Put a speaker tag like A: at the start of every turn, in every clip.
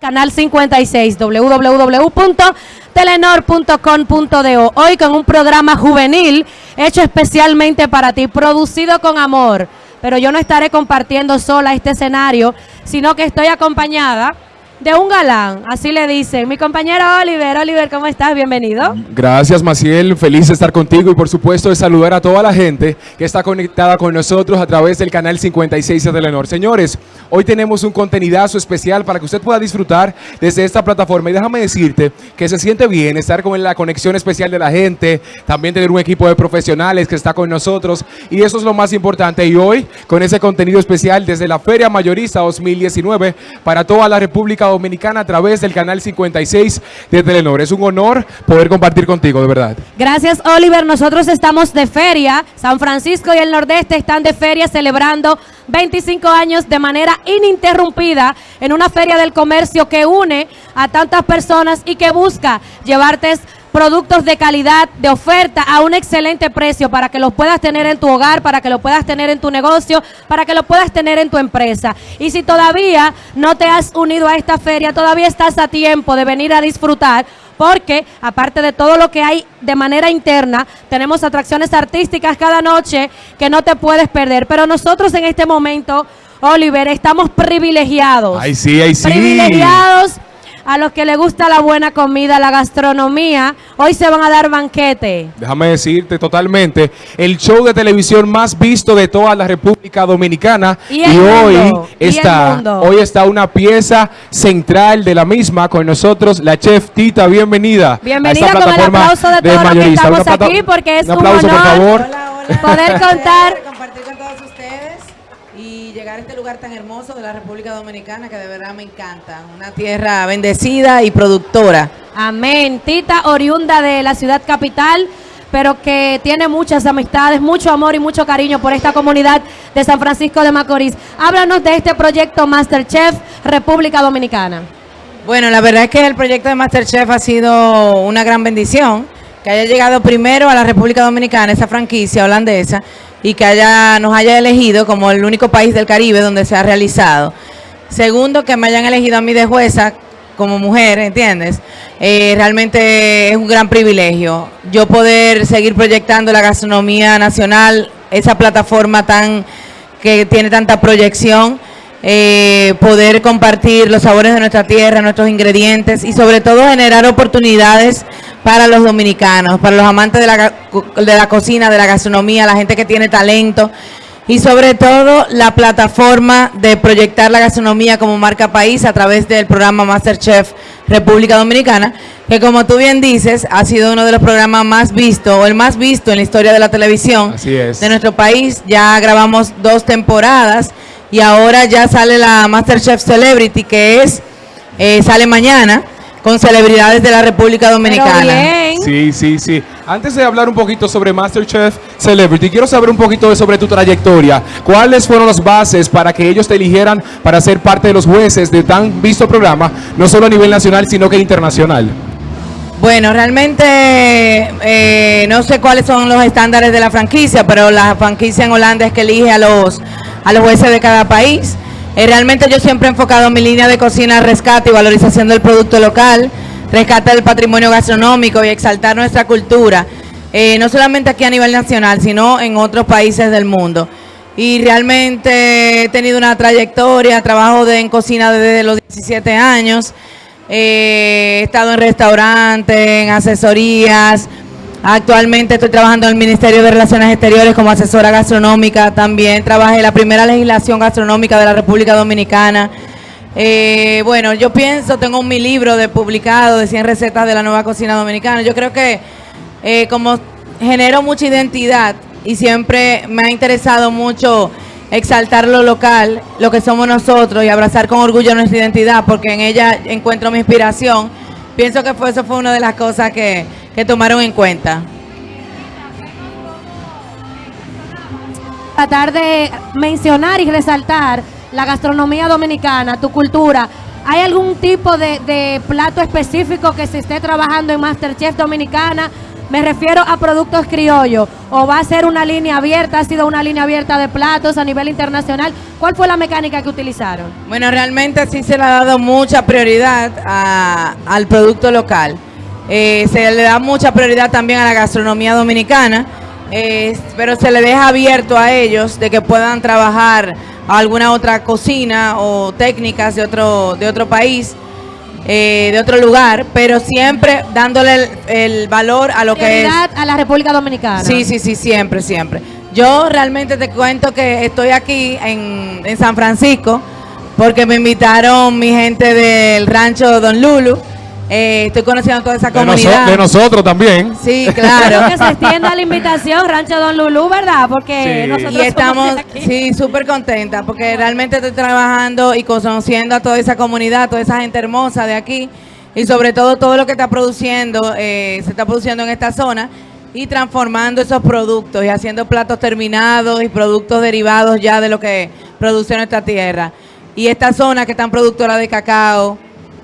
A: Canal 56, www.telenor.com.do. Hoy con un programa juvenil hecho especialmente para ti, producido con amor. Pero yo no estaré compartiendo sola este escenario, sino que estoy acompañada de un galán, así le dicen. Mi compañero Oliver, Oliver, ¿cómo estás? Bienvenido.
B: Gracias, Maciel. Feliz de estar contigo y por supuesto de saludar a toda la gente que está conectada con nosotros a través del canal 56 de Telenor. Señores, hoy tenemos un contenidazo especial para que usted pueda disfrutar desde esta plataforma. Y déjame decirte que se siente bien estar con la conexión especial de la gente, también tener un equipo de profesionales que está con nosotros y eso es lo más importante. Y hoy, con ese contenido especial desde la Feria Mayorista 2019 para toda la República Dominicana a través del canal 56 de Telenor. Es un honor poder compartir contigo, de verdad.
A: Gracias, Oliver. Nosotros estamos de feria. San Francisco y el Nordeste están de feria celebrando 25 años de manera ininterrumpida en una feria del comercio que une a tantas personas y que busca llevarte productos de calidad, de oferta a un excelente precio para que los puedas tener en tu hogar, para que lo puedas tener en tu negocio, para que lo puedas tener en tu empresa. Y si todavía no te has unido a esta feria, todavía estás a tiempo de venir a disfrutar porque aparte de todo lo que hay de manera interna, tenemos atracciones artísticas cada noche que no te puedes perder. Pero nosotros en este momento, Oliver, estamos privilegiados.
B: Ay, sí, ay, sí.
A: Privilegiados a los que les gusta la buena comida, la gastronomía, hoy se van a dar banquete.
B: Déjame decirte totalmente, el show de televisión más visto de toda la República Dominicana y, hoy está hoy está una pieza central de la misma con nosotros, la chef Tita, bienvenida.
A: Bienvenida con el aplauso de, todos los que estamos aquí porque es un, aplauso, por favor. poder contar
C: llegar a este lugar tan hermoso de la República Dominicana que de verdad me encanta. Una tierra bendecida y productora.
A: Amén. Tita, oriunda de la ciudad capital, pero que tiene muchas amistades, mucho amor y mucho cariño por esta comunidad de San Francisco de Macorís. Háblanos de este proyecto Masterchef República Dominicana.
C: Bueno, la verdad es que el proyecto de Masterchef ha sido una gran bendición, que haya llegado primero a la República Dominicana, esa franquicia holandesa, y que haya, nos haya elegido como el único país del Caribe donde se ha realizado. Segundo, que me hayan elegido a mí de jueza como mujer, ¿entiendes? Eh, realmente es un gran privilegio. Yo poder seguir proyectando la gastronomía nacional, esa plataforma tan que tiene tanta proyección, eh, poder compartir los sabores de nuestra tierra, nuestros ingredientes y sobre todo generar oportunidades para los dominicanos, para los amantes de la, de la cocina, de la gastronomía, la gente que tiene talento y sobre todo la plataforma de proyectar la gastronomía como marca país a través del programa Masterchef República Dominicana, que como tú bien dices, ha sido uno de los programas más vistos o el más visto en la historia de la televisión de nuestro país. Ya grabamos dos temporadas y ahora ya sale la Masterchef Celebrity, que es eh, sale mañana con celebridades de la República Dominicana.
B: Sí, sí, sí. Antes de hablar un poquito sobre MasterChef Celebrity, quiero saber un poquito sobre tu trayectoria. ¿Cuáles fueron las bases para que ellos te eligieran para ser parte de los jueces de tan visto programa, no solo a nivel nacional, sino que internacional?
C: Bueno, realmente eh, no sé cuáles son los estándares de la franquicia, pero la franquicia en Holanda es que elige a los, a los jueces de cada país. Eh, realmente yo siempre he enfocado mi línea de cocina rescate y valorización del producto local, rescate del patrimonio gastronómico y exaltar nuestra cultura, eh, no solamente aquí a nivel nacional, sino en otros países del mundo. Y realmente he tenido una trayectoria, trabajo de, en cocina desde los 17 años, eh, he estado en restaurantes, en asesorías, Actualmente estoy trabajando en el Ministerio de Relaciones Exteriores como asesora gastronómica. También trabajé en la primera legislación gastronómica de la República Dominicana. Eh, bueno, yo pienso, tengo mi libro de publicado de 100 recetas de la nueva cocina dominicana. Yo creo que eh, como genero mucha identidad y siempre me ha interesado mucho exaltar lo local, lo que somos nosotros y abrazar con orgullo nuestra identidad porque en ella encuentro mi inspiración. Pienso que fue, eso fue una de las cosas que que tomaron en cuenta?
A: Tratar de mencionar y resaltar la gastronomía dominicana, tu cultura. ¿Hay algún tipo de, plato específico que se esté trabajando en Masterchef Dominicana Me refiero a productos criollos. ¿O va a ser una línea abierta? ¿Ha sido una línea abierta de platos a nivel internacional? ¿Cuál fue la mecánica que utilizaron?
C: Bueno, realmente sí se le ha dado mucha prioridad a- al producto local. Eh, se le da mucha prioridad también a la gastronomía dominicana, eh, pero se le deja abierto a ellos de que puedan trabajar alguna otra cocina o técnicas de otro, de otro país, eh, de otro lugar, pero siempre dándole el, el valor a lo que es.
A: A la República Dominicana.
C: Sí, sí, sí, siempre, siempre. Yo realmente te cuento que estoy aquí en, en San Francisco porque me invitaron mi gente del rancho Don Lulu. Eh, estoy conociendo toda esa
B: De, noso-
C: comunidad.
B: de nosotros también.
C: Sí, claro.
A: que se extienda la invitación, Rancho Don Lulú, ¿verdad? Porque
B: Sí.
A: nosotros
C: Y estamos,
A: aquí.
C: sí, súper contenta porque realmente estoy trabajando y conociendo a toda esa comunidad, toda esa gente hermosa de aquí y sobre todo todo lo que está produciendo, eh, se está produciendo en esta zona y transformando esos productos y haciendo platos terminados y productos derivados ya de lo que produce nuestra tierra. Y esta zona que es tan productora de cacao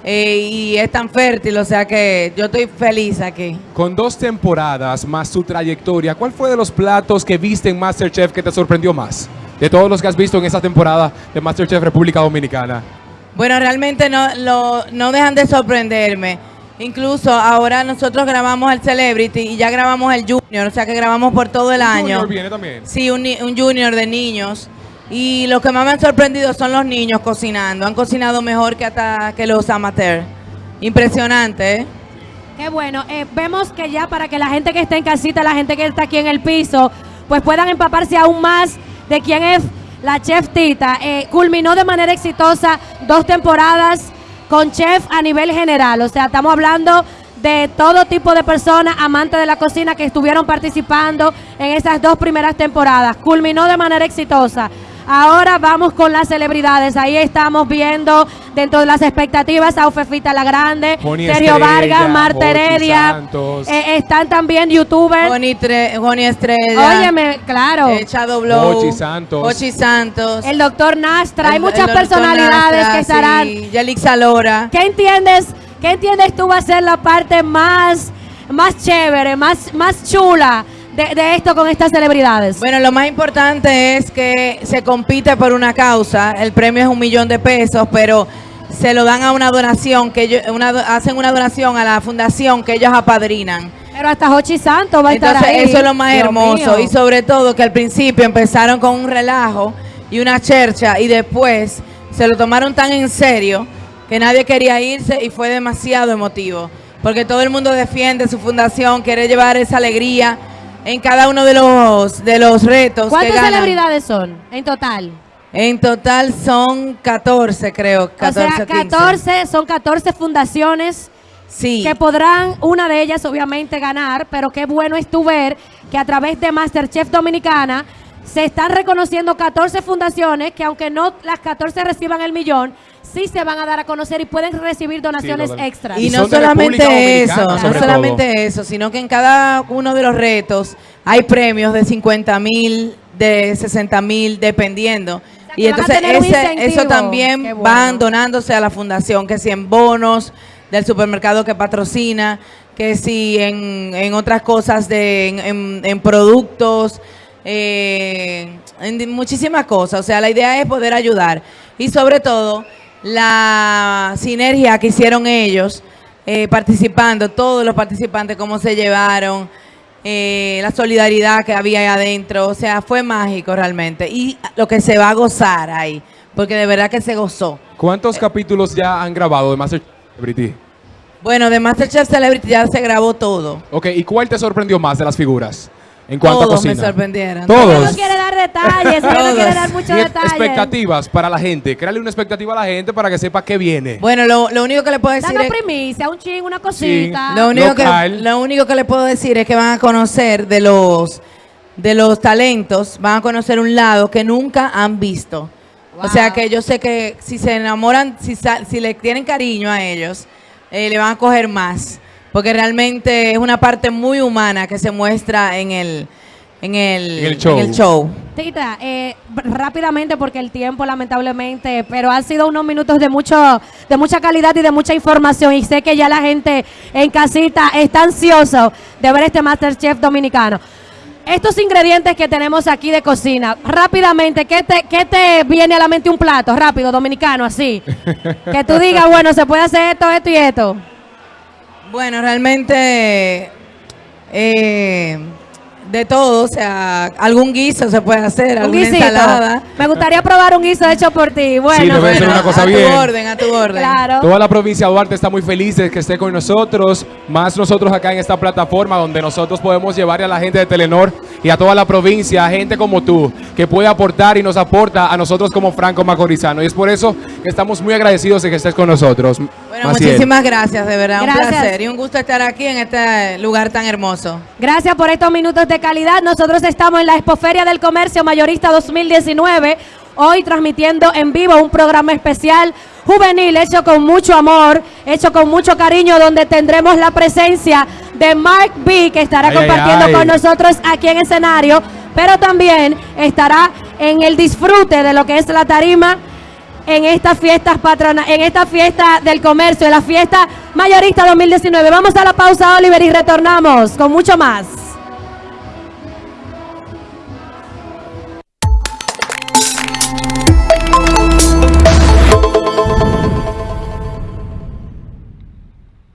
C: eh, y es tan fértil, o sea que yo estoy feliz aquí.
B: Con dos temporadas más su trayectoria, ¿cuál fue de los platos que viste en Masterchef que te sorprendió más? De todos los que has visto en esa temporada de Masterchef República Dominicana.
C: Bueno, realmente no, lo- no dejan de sorprenderme. Incluso ahora nosotros grabamos el Celebrity y ya grabamos el Junior, o sea que grabamos por todo el año.
B: Junior viene también.
C: Sí, un Junior de niños. Y lo que más me han sorprendido son los niños cocinando. Han cocinado mejor que hasta que los amateurs. Impresionante, ¿eh?
A: Qué bueno. Eh, vemos que ya para que la gente que está en casita, la gente que está aquí en el piso, pues puedan empaparse aún más de quién es la chef Tita. Eh, culminó de manera exitosa dos temporadas con chef a nivel general. O sea, estamos hablando de todo tipo de personas amantes de la cocina que estuvieron participando en esas dos primeras temporadas. Culminó de manera exitosa. Ahora vamos con las celebridades. Ahí estamos viendo dentro de las expectativas a Ufefita la Grande,
B: Joni
A: Sergio
B: Estrella,
A: Vargas, Marta Heredia. Eh, están también youtubers.
C: Joni, Tre- Joni Estrella.
A: Óyeme, claro.
C: eh.
B: Ochi Santos.
C: Ochi Santos.
A: El doctor Nastra. Hay muchas personalidades
C: Nastra,
A: que estarán.
C: Sí, Lora.
A: ¿Qué entiendes? ¿Qué entiendes tú va a ser la parte más, más chévere, más, más chula de, de esto con estas celebridades?
C: Bueno, lo más importante es que se compite por una causa. El premio es un millón de pesos, pero se lo dan a una donación que ellos, una, hacen una donación a la fundación que ellos apadrinan.
A: Pero hasta Hochi Santos va a estar ahí.
C: eso es lo más
A: Dios
C: hermoso.
A: mío.
C: Y sobre todo que al principio empezaron con un relajo y una chercha y después se lo tomaron tan en serio que nadie quería irse y fue demasiado emotivo. Porque todo el mundo defiende su fundación, quiere llevar esa alegría en cada uno de los, de los retos. que
A: ¿Cuántas
C: ganan.
A: celebridades son en total?
C: En total son 14, creo. 14,
A: o sea,
C: 15.
A: 14, son 14 fundaciones
C: Sí.
A: que podrán, una de ellas obviamente ganar, pero qué bueno es tú ver que a través de Masterchef Dominicana se están reconociendo 14 fundaciones que aunque no las 14 reciban el millón, sí se van a dar a conocer y pueden recibir donaciones
B: total.
A: extras.
C: Y
B: Y
C: no solamente eso, no solamente eso, sino que en cada uno de los retos hay premios de 50 mil, de 60 mil, dependiendo.
A: sea,
C: Y entonces ese- eso también
A: bueno.
C: van donándose a la fundación, que si en bonos del supermercado que patrocina, que si en, en otras cosas, de, en, en- en productos, eh, en muchísimas cosas. O sea, la idea es poder ayudar. Y sobre todo, la sinergia que hicieron ellos eh, participando, todos los participantes, cómo se llevaron, eh, la solidaridad que había ahí adentro. O sea, fue mágico realmente. Y lo que se va a gozar ahí, porque de verdad que se gozó.
B: ¿Cuántos capítulos ya han grabado de Masterchef Celebrity?
C: Bueno, de Masterchef Celebrity ya se grabó todo.
B: Ok, ¿y cuál te sorprendió más de las figuras? En cuanto a
C: Todos
B: cocina.
C: me sorprendieron.
B: Todos.
A: No quiere dar detalles, no quiere dar muchos detalles.
B: expectativas para la gente. Créale una expectativa a la gente para que sepa qué viene.
C: Bueno, lo, lo único que le puedo decir
A: Danos
C: es...
A: primicia, un ching, una cosita.
C: Lo único, que, lo único que le puedo decir es que van a conocer de los, de los talentos, van a conocer un lado que nunca han visto.
A: Wow.
C: O sea que yo sé que si se enamoran, si, si le tienen cariño a ellos, eh, le van a coger más. Porque realmente es una parte muy humana que se muestra en el, en el,
B: En el show.
C: en el show.
A: Tita, eh, rápidamente porque el tiempo lamentablemente, pero han sido unos minutos de mucho, de mucha calidad y de mucha información. Y sé que ya la gente en casita está ansioso de ver este Masterchef dominicano. Estos ingredientes que tenemos aquí de cocina, rápidamente, ¿qué te, ¿qué te viene a la mente un plato? Rápido, dominicano, así. que tú digas, bueno, se puede hacer esto, esto y esto.
C: Bueno, realmente eh, de todo, o sea, algún guiso se puede hacer,
A: Un
C: alguna
A: guisito.
C: ensalada.
A: Me gustaría probar un guiso hecho por ti. Bueno,
B: debe ser
C: Bueno,
B: una cosa
C: a
B: bien.
C: tu orden, a tu orden.
A: claro.
B: Toda la provincia de Duarte está muy feliz de que esté con nosotros, más nosotros acá en esta plataforma donde nosotros podemos llevarle a la gente de Telenor y a toda la provincia, a gente como tú, que puede aportar y nos aporta a nosotros como Franco Macorizano. Y es por eso que estamos muy agradecidos de que estés con nosotros.
C: Bueno,
B: Maciel.
C: muchísimas gracias, de verdad,
A: Gracias.
C: un placer y un gusto estar aquí en este lugar tan hermoso.
A: Gracias por estos minutos de calidad. Nosotros estamos en la Expoferia del Comercio Mayorista 2019, hoy transmitiendo en vivo un programa especial juvenil hecho con mucho amor, hecho con mucho cariño, donde tendremos la presencia de Mark B, que estará
B: Ay, ay,
A: compartiendo
B: ay.
A: con nosotros aquí en escenario, pero también estará en el disfrute de lo que es la tarima en estas fiestas patrona, en esta fiesta del comercio, en la fiesta mayorista 2019. Vamos a la pausa, Oliver, y retornamos con mucho más.